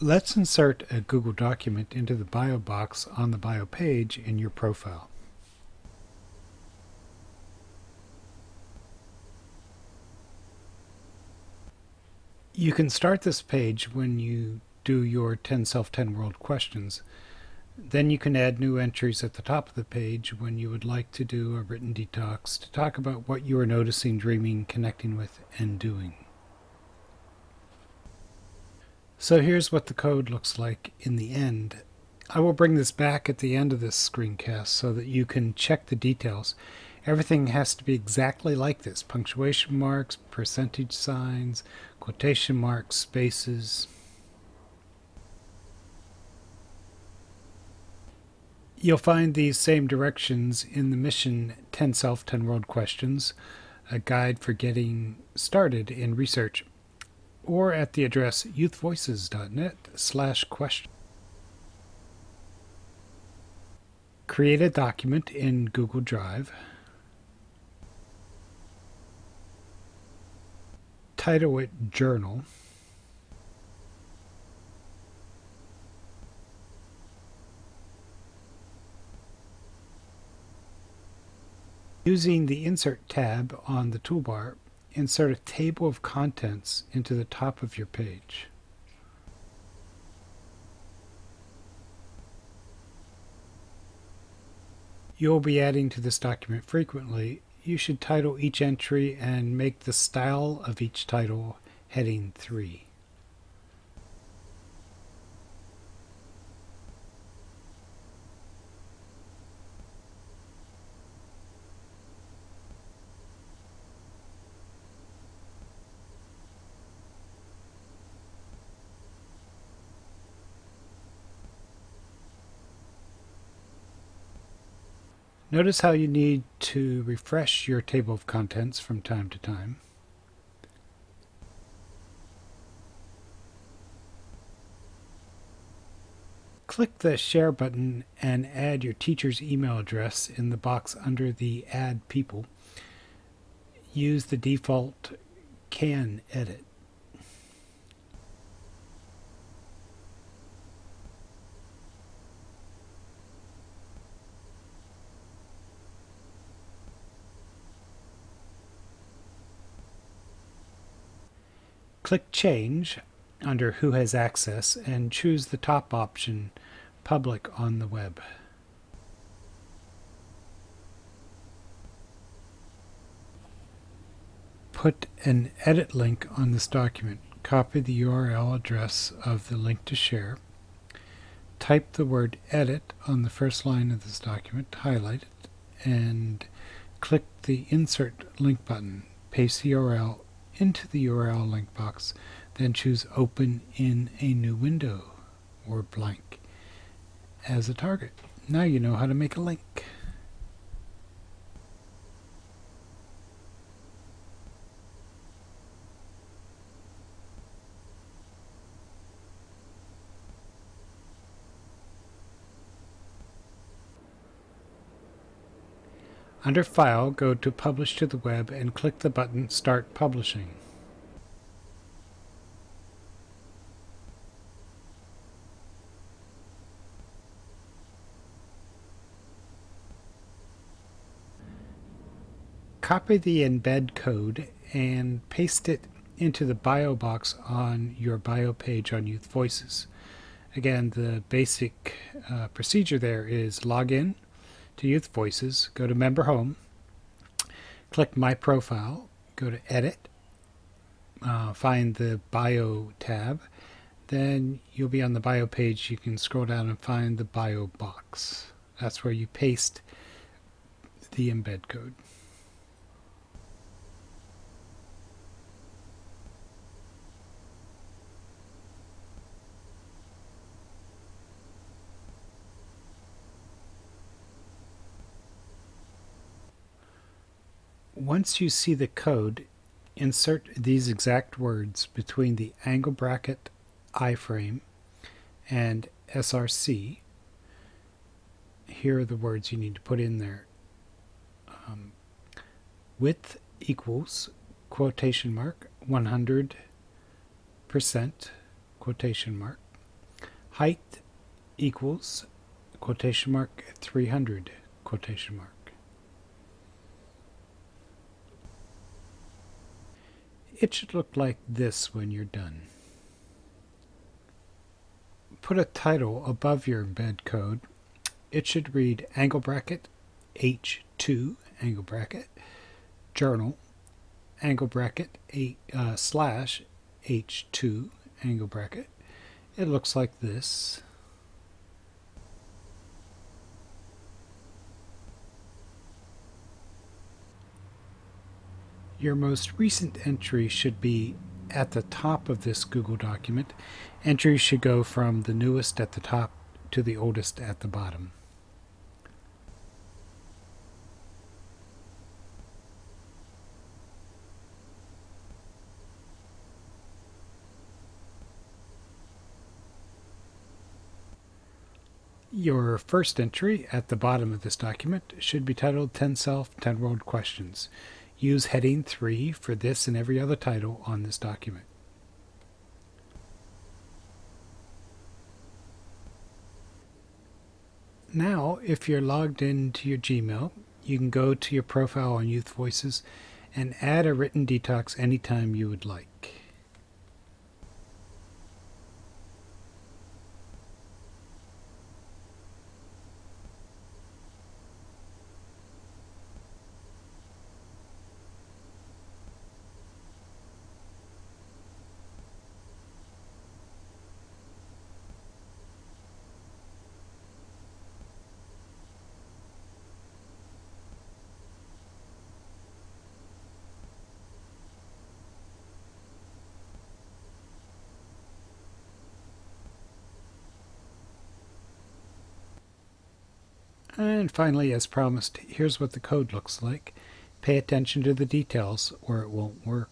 Let's insert a Google document into the bio box on the bio page in your profile. You can start this page when you do your 10 Self 10 World questions. Then you can add new entries at the top of the page when you would like to do a written detox to talk about what you are noticing, dreaming, connecting with, and doing. So here's what the code looks like in the end. I will bring this back at the end of this screencast so that you can check the details. Everything has to be exactly like this. Punctuation marks, percentage signs, quotation marks, spaces. You'll find these same directions in the Mission 10 Self 10 World Questions, a guide for getting started in research or at the address youthvoices.net slash question. Create a document in Google Drive. Title it Journal. Using the Insert tab on the toolbar, insert a table of contents into the top of your page. You'll be adding to this document frequently. You should title each entry and make the style of each title heading 3. Notice how you need to refresh your table of contents from time to time. Click the Share button and add your teacher's email address in the box under the Add People. Use the default Can Edit. Click Change under Who has Access and choose the top option, Public on the Web. Put an edit link on this document. Copy the URL address of the link to share. Type the word edit on the first line of this document, highlight it, and click the Insert Link button. Paste the URL into the URL link box, then choose Open in a new window or blank as a target. Now you know how to make a link. Under File, go to Publish to the Web and click the button Start Publishing. Copy the embed code and paste it into the bio box on your bio page on Youth Voices. Again, the basic uh, procedure there is log in, to Youth Voices, go to Member Home, click My Profile, go to Edit, uh, find the Bio tab, then you'll be on the Bio page. You can scroll down and find the Bio box. That's where you paste the embed code. Once you see the code, insert these exact words between the angle bracket iframe and SRC. Here are the words you need to put in there. Um, width equals quotation mark 100 percent quotation mark height equals quotation mark 300 quotation mark. It should look like this when you're done. Put a title above your embed code. It should read angle bracket H2 angle bracket journal angle bracket a uh, slash H2 angle bracket. It looks like this. Your most recent entry should be at the top of this Google document. Entries should go from the newest at the top to the oldest at the bottom. Your first entry at the bottom of this document should be titled 10 Self, 10 World Questions. Use heading 3 for this and every other title on this document. Now, if you're logged into your Gmail, you can go to your profile on Youth Voices and add a written detox anytime you would like. And finally, as promised, here's what the code looks like. Pay attention to the details or it won't work.